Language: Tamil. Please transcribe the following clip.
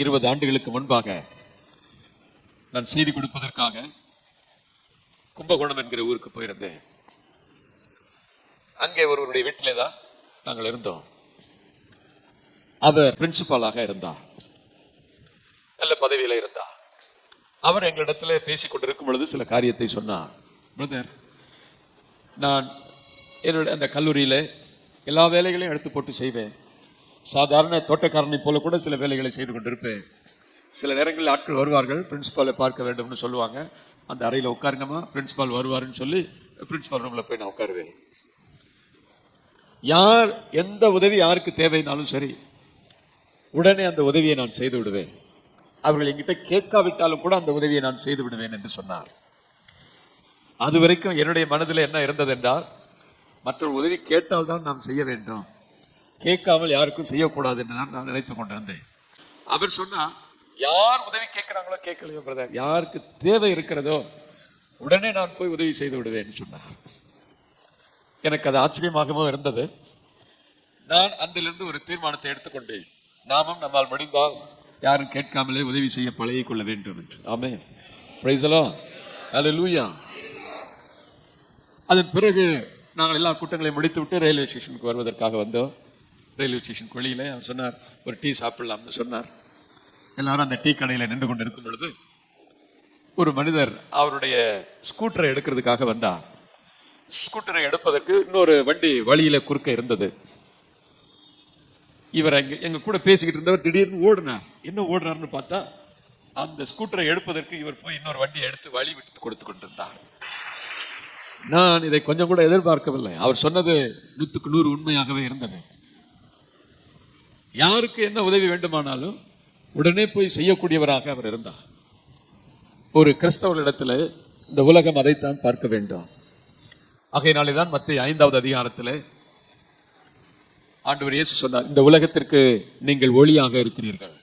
இருபது ஆண்டுகளுக்கு முன்பாக நான் செய்தி கொடுப்பதற்காக கும்பகோணம் என்கிற ஊருக்கு போயிருந்தேன். அங்கே ஒருவருடைய வீட்டிலே தான் நாங்கள் இருந்தோம். அவர் பிரின்சிபாலாக இருந்தார். நல்ல பதவியில இருந்தார். அவர் எங்களிடத்துல பேசிக் கொண்டிருக்கும் பொழுது சில காரியத்தை சொன்னார். பிரதர் நான் என்னுடைய அந்த கல்லூரியில எல்லா வேலைகளையும் எடுத்து போட்டு செய்வேன். சாதாரண தோட்டக்காரனை போல கூட சில வேலைகளை செய்து கொண்டிருப்பேன். சில நேரங்களில் ஆட்கள் வருவார்கள் பிரின்ஸிபாலை பார்க்க வேண்டும்னு சொல்லுவாங்க. அந்த அறையில் உட்காருங்கம்மா பிரின்ஸிபால் வருவாருன்னு சொல்லி பிரின்ஸிபால் ரூமில் போய் நான் உட்காருவேன். யார் எந்த உதவி யாருக்கு தேவைனாலும் சரி உடனே அந்த உதவியை நான் செய்து விடுவேன். அவர்கள் என்கிட்ட கேட்காவிட்டாலும் கூட அந்த உதவியை நான் செய்து விடுவேன் என்று சொன்னார். அது வரைக்கும் என்னுடைய மனதில் என்ன இருந்தது என்றால் மற்றொரு உதவி கேட்டால் தான் நாம் செய்ய வேண்டும். கேட்காமல் யாருக்கும் செய்யக்கூடாது என்று தான் நான் நினைத்துக் கொண்டிருந்தேன். அவர் சொன்னா யார் உதவி கேட்கிறாங்களோ கேட்கலையோ பிரதர் யாருக்கு தேவை இருக்கிறதோ உடனே நான் போய் உதவி செய்து விடுவேன் சொன்னார். எனக்கு அது ஆச்சரியமாகவும் இருந்தது. நான் அதிலிருந்து ஒரு தீர்மானத்தை எடுத்துக்கொண்டேன். நாமும் நம்மால் முடிந்தால் யாரும் கேட்காமலே உதவி செய்ய பழகிக் கொள்ள வேண்டும் என்று. ஆமே பிரைசலோ லூயா அதன் பிறகு நாங்கள் எல்லா கூட்டங்களையும் முடித்துவிட்டு ரயில்வே ஸ்டேஷனுக்கு வருவதற்காக வந்தோம். ரயில்வே ஸ்டேஷன் வெளியில அவர் சொன்னார் ஒரு டீ சாப்பிடலாம்னு சொன்னார். எல்லாரும் அந்த டீ கடையில் நின்று கொண்டு இருக்கும் பொழுது ஒரு மனிதர் அவருடைய ஸ்கூட்டரை எடுக்கிறதுக்காக வந்தார். ஸ்கூட்டரை எடுப்பதற்கு இன்னொரு வண்டி வழியில குறுக்க இருந்தது. இவர் அங்கே எங்க கூட பேசிக்கிட்டு இருந்தவர் திடீர்னு ஓடினார். என்ன ஓடுறாருன்னு பார்த்தா அந்த ஸ்கூட்டரை எடுப்பதற்கு இவர் போய் இன்னொரு வண்டியை எடுத்து வழி விட்டு கொடுத்து கொண்டிருந்தார். நான் இதை கொஞ்சம் கூட எதிர்பார்க்கவில்லை. அவர் சொன்னது நூற்றுக்கு நூறு உண்மையாகவே இருந்தது. யாருக்கு என்ன உதவி வேண்டுமானாலும் உடனே போய் செய்யக்கூடியவராக அவர் இருந்தார். ஒரு கிறிஸ்தவர்களிடத்தில் இந்த உலகம் அதைத்தான் பார்க்க வேண்டும். ஆகையினாலே தான் மத்திய ஐந்தாவது அதிகாரத்தில் ஆண்டவர் இயேசு சொன்னார் இந்த உலகத்திற்கு நீங்கள் ஒளியாக இருக்கிறீர்கள்.